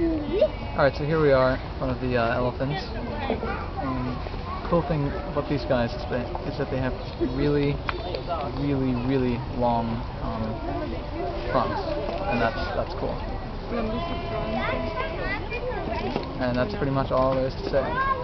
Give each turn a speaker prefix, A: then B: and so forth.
A: Alright, so here we are one of the uh, elephants. Um, cool thing about these guys is that, is that they have really, really, really long um, fronts, and that's that's cool. And that's pretty much all there is to say.